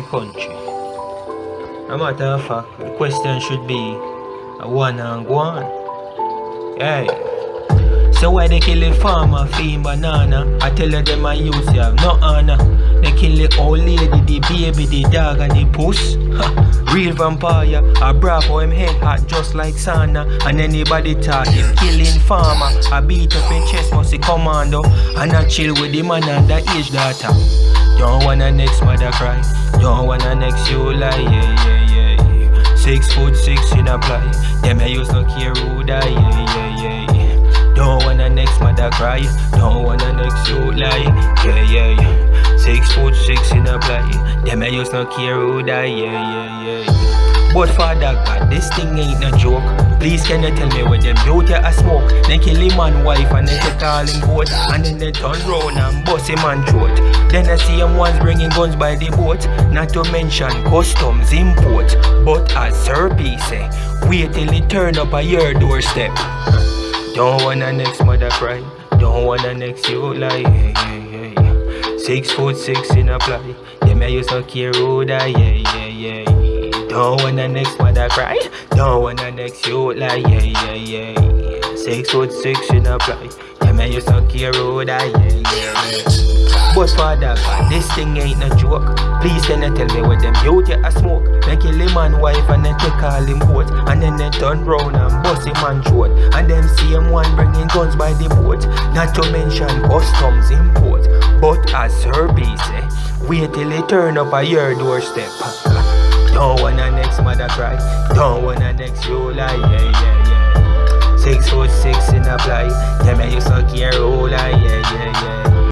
my country. No matter of fact, the question should be a one and one. on. Hey. So why they kill the farmer feeding banana? I tell them I use you have no honor. They kill the old lady, the baby, the dog and the puss. Real vampire, a bravo him head hot just like sauna. And anybody talk him killing farmer. I beat up in chest must commando. And I chill with the man and the age daughter. Don't wanna next mother cry. Don't wanna next you lie, yeah, yeah, yeah. Six foot six in a ply. Them I used to care who die, yeah, yeah, yeah. yeah. Don't wanna next mother cry. Don't wanna next you lie, yeah, yeah, yeah. Six foot six in a ply. Them I used to care who die, yeah, yeah, yeah. But father God, this thing ain't no joke. Please can you tell me where them beauty a smoke? Then kill him man wife and then take all him And then they turn round and bust him man throat Then I see him ones bringing guns by the boat Not to mention customs import But as Sir P say, wait till it turn up at your doorstep Don't wanna next mother cry Don't wanna next you lie hey, hey, hey. Six foot six in a ply Them I used to care die yeah, yeah, yeah Don't wanna next mother cry. Don't want the next you lie yeah, yeah, yeah Six foot six in a ply Them I used to care who die yeah, yeah, yeah. But father this thing ain't no joke. Please can you tell me what them youth a smoke? They kill him man wife and then take all him boat And then they turn round and bust him man throat. And them see him one bringing guns by the boat. Not to mention customs import. But as B say Wait till it turn up at your doorstep Don't wanna next mother cry. Don't wanna next you lie. Yeah yeah yeah. Six foot six in a fly. Them I used to care